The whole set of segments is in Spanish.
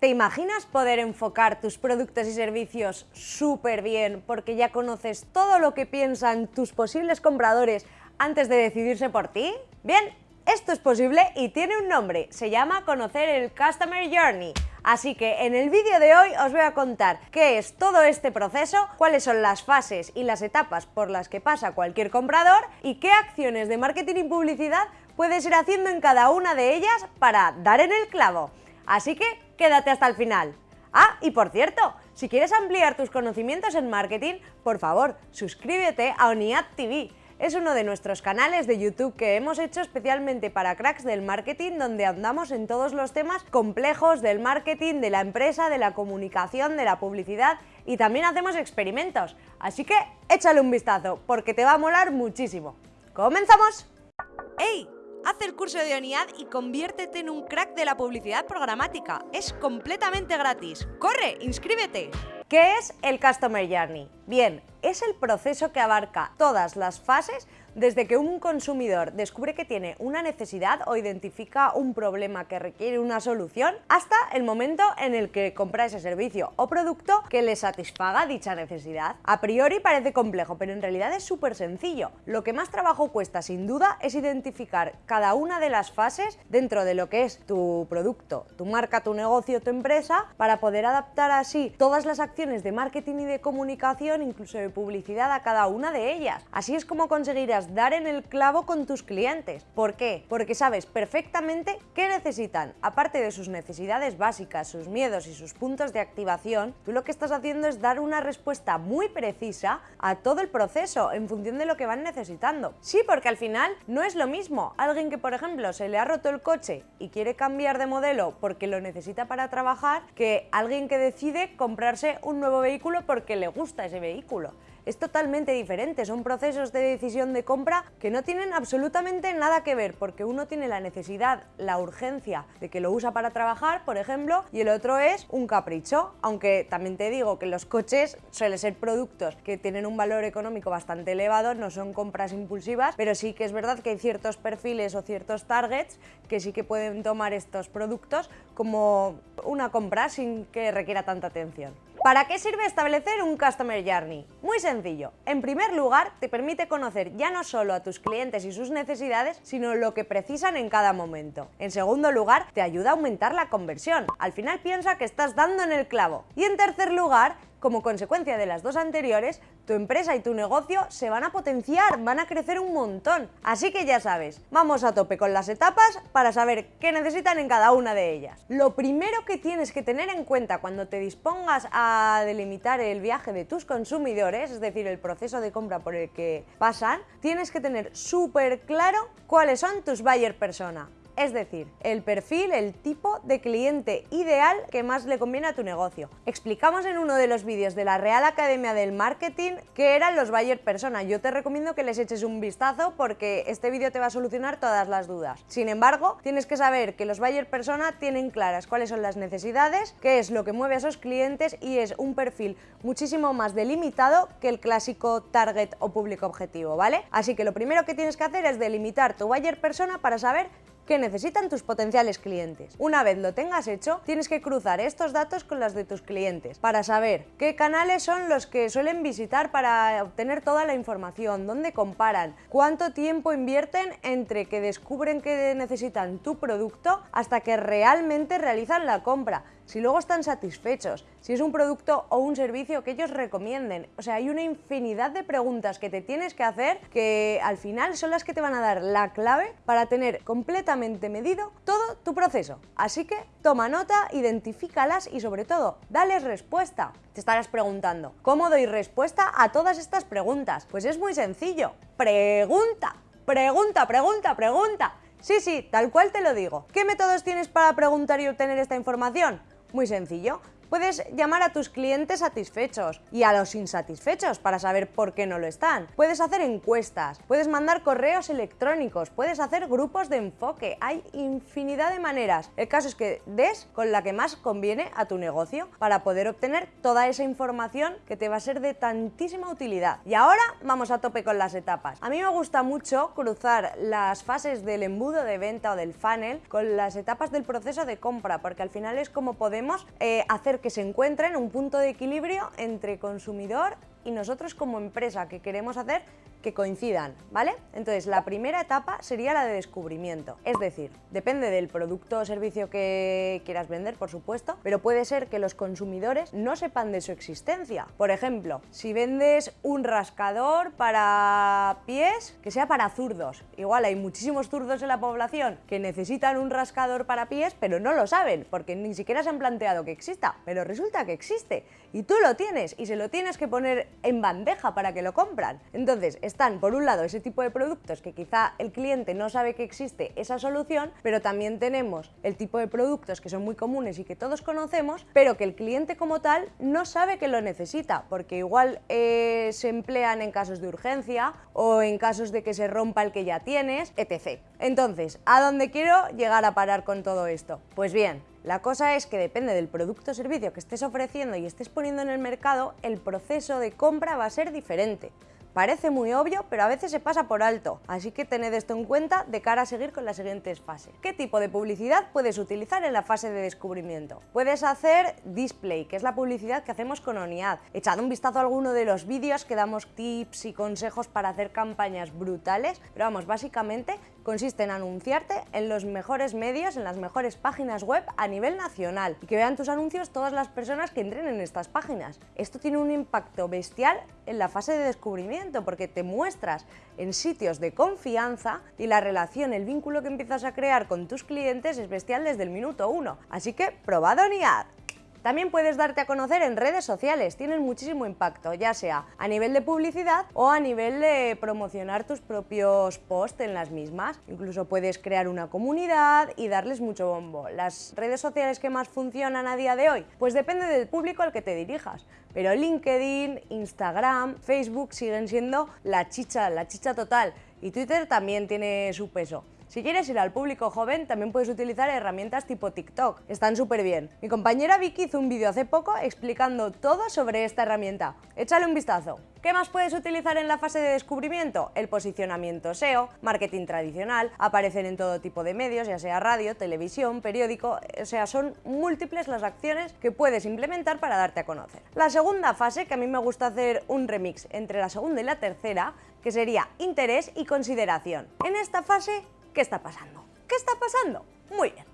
¿Te imaginas poder enfocar tus productos y servicios súper bien porque ya conoces todo lo que piensan tus posibles compradores antes de decidirse por ti? Bien, esto es posible y tiene un nombre, se llama conocer el Customer Journey. Así que en el vídeo de hoy os voy a contar qué es todo este proceso, cuáles son las fases y las etapas por las que pasa cualquier comprador y qué acciones de marketing y publicidad puedes ir haciendo en cada una de ellas para dar en el clavo. Así que quédate hasta el final. Ah, y por cierto, si quieres ampliar tus conocimientos en marketing, por favor, suscríbete a ONIAD TV. Es uno de nuestros canales de YouTube que hemos hecho especialmente para cracks del marketing, donde andamos en todos los temas complejos del marketing, de la empresa, de la comunicación, de la publicidad y también hacemos experimentos. Así que échale un vistazo, porque te va a molar muchísimo. ¡Comenzamos! ¡Ey! Haz el curso de ONIAD y conviértete en un crack de la publicidad programática. Es completamente gratis. ¡Corre! ¡Inscríbete! ¿Qué es el Customer Journey? Bien, es el proceso que abarca todas las fases desde que un consumidor descubre que tiene una necesidad o identifica un problema que requiere una solución, hasta el momento en el que compra ese servicio o producto que le satisfaga dicha necesidad. A priori parece complejo, pero en realidad es súper sencillo. Lo que más trabajo cuesta, sin duda, es identificar cada una de las fases dentro de lo que es tu producto, tu marca, tu negocio, tu empresa, para poder adaptar así todas las acciones de marketing y de comunicación, incluso de publicidad, a cada una de ellas. Así es como conseguirás dar en el clavo con tus clientes. ¿Por qué? Porque sabes perfectamente qué necesitan. Aparte de sus necesidades básicas, sus miedos y sus puntos de activación, tú lo que estás haciendo es dar una respuesta muy precisa a todo el proceso en función de lo que van necesitando. Sí, porque al final no es lo mismo alguien que, por ejemplo, se le ha roto el coche y quiere cambiar de modelo porque lo necesita para trabajar, que alguien que decide comprarse un nuevo vehículo porque le gusta ese vehículo es totalmente diferente, son procesos de decisión de compra que no tienen absolutamente nada que ver, porque uno tiene la necesidad, la urgencia de que lo usa para trabajar, por ejemplo, y el otro es un capricho, aunque también te digo que los coches suelen ser productos que tienen un valor económico bastante elevado, no son compras impulsivas, pero sí que es verdad que hay ciertos perfiles o ciertos targets que sí que pueden tomar estos productos como una compra sin que requiera tanta atención. ¿Para qué sirve establecer un Customer Journey? Muy sencillo. En primer lugar, te permite conocer ya no solo a tus clientes y sus necesidades, sino lo que precisan en cada momento. En segundo lugar, te ayuda a aumentar la conversión. Al final piensa que estás dando en el clavo. Y en tercer lugar, como consecuencia de las dos anteriores, tu empresa y tu negocio se van a potenciar, van a crecer un montón. Así que ya sabes, vamos a tope con las etapas para saber qué necesitan en cada una de ellas. Lo primero que tienes que tener en cuenta cuando te dispongas a delimitar el viaje de tus consumidores, es decir, el proceso de compra por el que pasan, tienes que tener súper claro cuáles son tus buyer persona es decir, el perfil, el tipo de cliente ideal que más le conviene a tu negocio. Explicamos en uno de los vídeos de la Real Academia del Marketing qué eran los buyer persona. Yo te recomiendo que les eches un vistazo porque este vídeo te va a solucionar todas las dudas. Sin embargo, tienes que saber que los buyer persona tienen claras cuáles son las necesidades, qué es lo que mueve a esos clientes y es un perfil muchísimo más delimitado que el clásico target o público objetivo, ¿vale? Así que lo primero que tienes que hacer es delimitar tu buyer persona para saber que necesitan tus potenciales clientes. Una vez lo tengas hecho, tienes que cruzar estos datos con las de tus clientes para saber qué canales son los que suelen visitar para obtener toda la información, dónde comparan, cuánto tiempo invierten entre que descubren que necesitan tu producto hasta que realmente realizan la compra si luego están satisfechos, si es un producto o un servicio que ellos recomienden. O sea, hay una infinidad de preguntas que te tienes que hacer que al final son las que te van a dar la clave para tener completamente medido todo tu proceso. Así que toma nota, identifícalas y sobre todo, dales respuesta. Te estarás preguntando, ¿cómo doy respuesta a todas estas preguntas? Pues es muy sencillo. Pregunta, pregunta, pregunta, pregunta. Sí, sí, tal cual te lo digo. ¿Qué métodos tienes para preguntar y obtener esta información? Muy sencillo. Puedes llamar a tus clientes satisfechos y a los insatisfechos para saber por qué no lo están. Puedes hacer encuestas, puedes mandar correos electrónicos, puedes hacer grupos de enfoque. Hay infinidad de maneras. El caso es que des con la que más conviene a tu negocio para poder obtener toda esa información que te va a ser de tantísima utilidad. Y ahora vamos a tope con las etapas. A mí me gusta mucho cruzar las fases del embudo de venta o del funnel con las etapas del proceso de compra, porque al final es como podemos eh, hacer que se encuentren un punto de equilibrio entre consumidor y nosotros como empresa que queremos hacer que coincidan, ¿vale? Entonces, la primera etapa sería la de descubrimiento. Es decir, depende del producto o servicio que quieras vender, por supuesto, pero puede ser que los consumidores no sepan de su existencia. Por ejemplo, si vendes un rascador para pies que sea para zurdos, igual hay muchísimos zurdos en la población que necesitan un rascador para pies, pero no lo saben, porque ni siquiera se han planteado que exista, pero resulta que existe y tú lo tienes y se lo tienes que poner en bandeja para que lo compran. Entonces, están por un lado ese tipo de productos que quizá el cliente no sabe que existe esa solución, pero también tenemos el tipo de productos que son muy comunes y que todos conocemos, pero que el cliente como tal no sabe que lo necesita, porque igual eh, se emplean en casos de urgencia o en casos de que se rompa el que ya tienes, etc. Entonces, ¿a dónde quiero llegar a parar con todo esto? Pues bien, la cosa es que depende del producto o servicio que estés ofreciendo y estés poniendo en el mercado, el proceso de compra va a ser diferente. Parece muy obvio, pero a veces se pasa por alto, así que tened esto en cuenta de cara a seguir con las siguientes fases. ¿Qué tipo de publicidad puedes utilizar en la fase de descubrimiento? Puedes hacer display, que es la publicidad que hacemos con ONIAD. Echad un vistazo a alguno de los vídeos que damos tips y consejos para hacer campañas brutales, pero vamos, básicamente consiste en anunciarte en los mejores medios, en las mejores páginas web a nivel nacional y que vean tus anuncios todas las personas que entren en estas páginas. Esto tiene un impacto bestial en la fase de descubrimiento porque te muestras en sitios de confianza y la relación, el vínculo que empiezas a crear con tus clientes es bestial desde el minuto uno. Así que probad ONIAD. También puedes darte a conocer en redes sociales, tienen muchísimo impacto, ya sea a nivel de publicidad o a nivel de promocionar tus propios posts en las mismas. Incluso puedes crear una comunidad y darles mucho bombo. ¿Las redes sociales que más funcionan a día de hoy? Pues depende del público al que te dirijas. Pero LinkedIn, Instagram, Facebook siguen siendo la chicha, la chicha total. Y Twitter también tiene su peso. Si quieres ir al público joven, también puedes utilizar herramientas tipo TikTok. Están súper bien. Mi compañera Vicky hizo un vídeo hace poco explicando todo sobre esta herramienta. Échale un vistazo. ¿Qué más puedes utilizar en la fase de descubrimiento? El posicionamiento SEO, marketing tradicional, aparecen en todo tipo de medios, ya sea radio, televisión, periódico, o sea, son múltiples las acciones que puedes implementar para darte a conocer. La segunda fase, que a mí me gusta hacer un remix entre la segunda y la tercera, que sería interés y consideración. En esta fase ¿Qué está pasando? ¿Qué está pasando? Muy bien.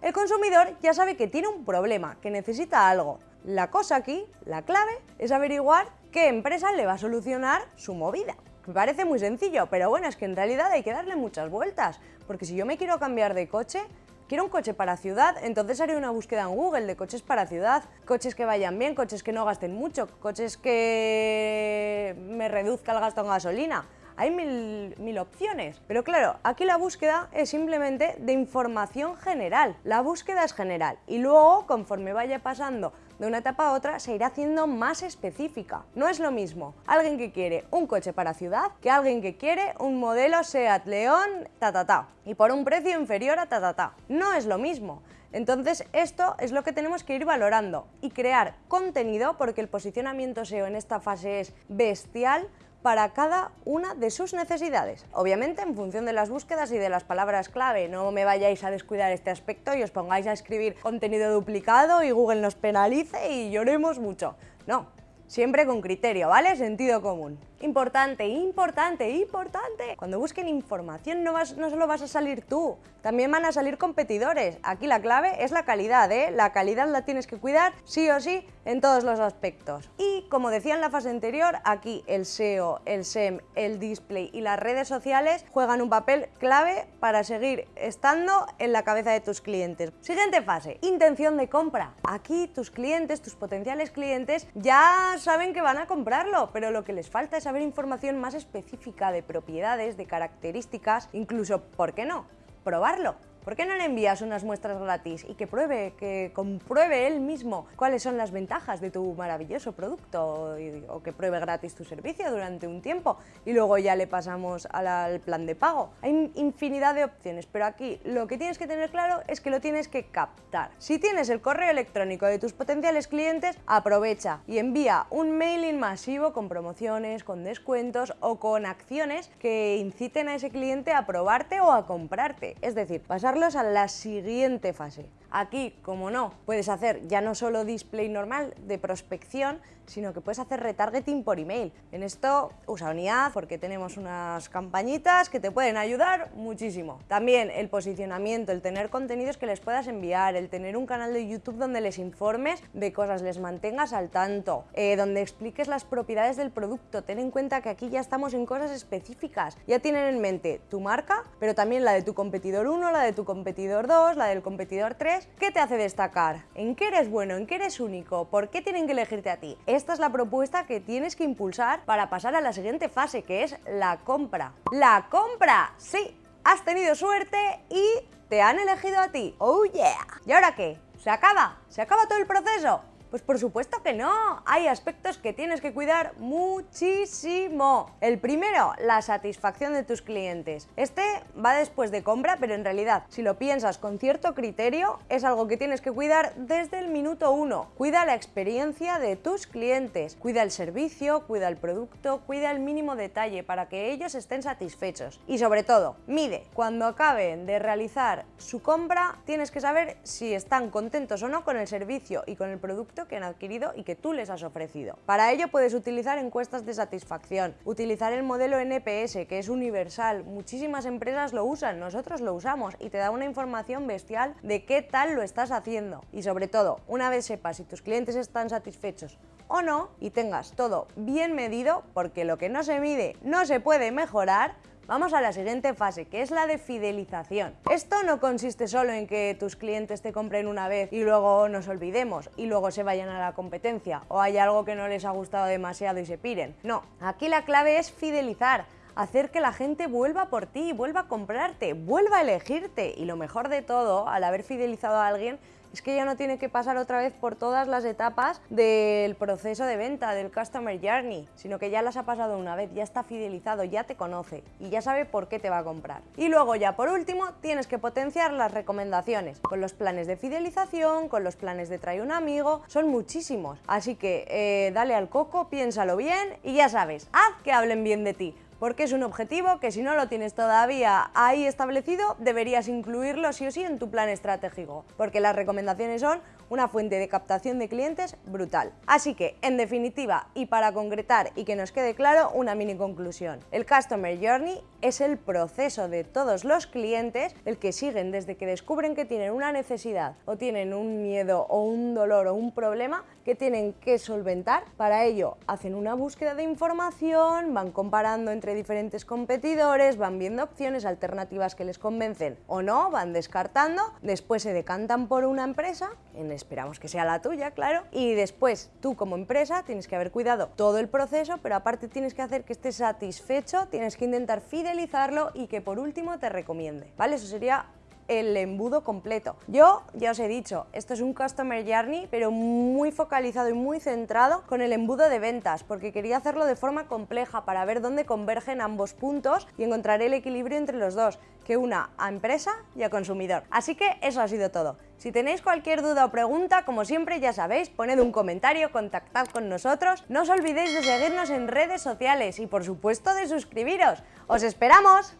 El consumidor ya sabe que tiene un problema, que necesita algo. La cosa aquí, la clave, es averiguar qué empresa le va a solucionar su movida. Me parece muy sencillo, pero bueno, es que en realidad hay que darle muchas vueltas, porque si yo me quiero cambiar de coche, quiero un coche para ciudad, entonces haré una búsqueda en Google de coches para ciudad, coches que vayan bien, coches que no gasten mucho, coches que me reduzca el gasto en gasolina hay mil, opciones. Pero claro, aquí la búsqueda es simplemente de información general. La búsqueda es general y luego, conforme vaya pasando de una etapa a otra, se irá haciendo más específica. No es lo mismo alguien que quiere un coche para ciudad que alguien que quiere un modelo Seat León ta ta ta y por un precio inferior a ta ta ta. No es lo mismo. Entonces esto es lo que tenemos que ir valorando y crear contenido porque el posicionamiento SEO en esta fase es bestial para cada una de sus necesidades. Obviamente en función de las búsquedas y de las palabras clave, no me vayáis a descuidar este aspecto y os pongáis a escribir contenido duplicado y Google nos penalice y lloremos mucho. No, siempre con criterio, ¿vale? Sentido común. Importante, importante, importante. Cuando busquen información no, solo vas a salir tú, también van a salir competidores. Aquí la clave es la calidad, ¿eh? La calidad la tienes que cuidar sí o sí en todos los aspectos. Como decía en la fase anterior, aquí el SEO, el SEM, el display y las redes sociales juegan un papel clave para seguir estando en la cabeza de tus clientes. Siguiente fase, intención de compra. Aquí tus clientes, tus potenciales clientes ya saben que van a comprarlo, pero lo que les falta es saber información más específica de propiedades, de características, incluso, ¿por qué no? probarlo. ¿Por qué no le envías unas muestras gratis y que pruebe, que compruebe él mismo cuáles son las ventajas de tu maravilloso producto o que pruebe gratis tu servicio durante un tiempo y luego ya le pasamos al plan de pago? Hay infinidad de opciones, pero aquí lo que tienes que tener claro es que lo tienes que captar. Si tienes el correo electrónico de tus potenciales clientes, aprovecha y envía un mailing masivo con promociones, con descuentos o con acciones que inciten a ese cliente a probarte o a comprarte. Es decir, pasarlos a la siguiente fase. Aquí, como no, puedes hacer ya no solo display normal de prospección, sino que puedes hacer retargeting por email. En esto usa Unidad porque tenemos unas campañitas que te pueden ayudar muchísimo. También el posicionamiento, el tener contenidos que les puedas enviar, el tener un canal de YouTube donde les informes de cosas, les mantengas al tanto, eh, donde expliques las propiedades del producto. Ten en cuenta que aquí ya estamos en cosas específicas. Ya tienen en mente tu marca, pero también la de tu competidor 1, la de tu competidor 2, la del competidor 3. ¿Qué te hace destacar? ¿En qué eres bueno? ¿En qué eres único? ¿Por qué tienen que elegirte a ti? esta es la propuesta que tienes que impulsar para pasar a la siguiente fase, que es la compra. ¡La compra! Sí, has tenido suerte y te han elegido a ti. ¡Oh yeah! ¿Y ahora qué? ¿Se acaba? ¿Se acaba todo el proceso? Pues por supuesto que no, hay aspectos que tienes que cuidar muchísimo. El primero, la satisfacción de tus clientes. Este va después de compra, pero en realidad, si lo piensas con cierto criterio, es algo que tienes que cuidar desde el minuto uno. Cuida la experiencia de tus clientes, cuida el servicio, cuida el producto, cuida el mínimo detalle para que ellos estén satisfechos. Y sobre todo, mide. Cuando acaben de realizar su compra, tienes que saber si están contentos o no con el servicio y con el que han adquirido y que tú les has ofrecido. Para ello puedes utilizar encuestas de satisfacción, utilizar el modelo NPS, que es universal, muchísimas empresas lo usan, nosotros lo usamos y te da una información bestial de qué tal lo estás haciendo. Y sobre todo, una vez sepas si tus clientes están satisfechos o no y tengas todo bien medido, porque lo que no se mide no se puede mejorar, Vamos a la siguiente fase, que es la de fidelización. Esto no consiste solo en que tus clientes te compren una vez y luego nos olvidemos y luego se vayan a la competencia o hay algo que no les ha gustado demasiado y se piren. No, aquí la clave es fidelizar hacer que la gente vuelva por ti, vuelva a comprarte, vuelva a elegirte y lo mejor de todo, al haber fidelizado a alguien, es que ya no tiene que pasar otra vez por todas las etapas del proceso de venta, del Customer Journey, sino que ya las ha pasado una vez, ya está fidelizado, ya te conoce y ya sabe por qué te va a comprar. Y luego ya por último tienes que potenciar las recomendaciones, con los planes de fidelización, con los planes de trae un amigo, son muchísimos. Así que eh, dale al coco, piénsalo bien y ya sabes, haz que hablen bien de ti porque es un objetivo que si no lo tienes todavía ahí establecido, deberías incluirlo sí o sí en tu plan estratégico, porque las recomendaciones son una fuente de captación de clientes brutal. Así que, en definitiva, y para concretar y que nos quede claro, una mini conclusión. El Customer Journey es el proceso de todos los clientes, el que siguen desde que descubren que tienen una necesidad o tienen un miedo o un dolor o un problema que tienen que solventar. Para ello, hacen una búsqueda de información, van comparando entre diferentes competidores, van viendo opciones alternativas que les convencen o no, van descartando, después se decantan por una empresa, en esperamos que sea la tuya, claro, y después tú como empresa tienes que haber cuidado todo el proceso, pero aparte tienes que hacer que esté satisfecho, tienes que intentar fidelizarlo y que por último te recomiende, ¿vale? Eso sería el embudo completo. Yo ya os he dicho, esto es un Customer Journey, pero muy focalizado y muy centrado con el embudo de ventas, porque quería hacerlo de forma compleja para ver dónde convergen ambos puntos y encontrar el equilibrio entre los dos, que una a empresa y a consumidor. Así que eso ha sido todo. Si tenéis cualquier duda o pregunta, como siempre ya sabéis, poned un comentario, contactad con nosotros, no os olvidéis de seguirnos en redes sociales y por supuesto de suscribiros. ¡Os esperamos!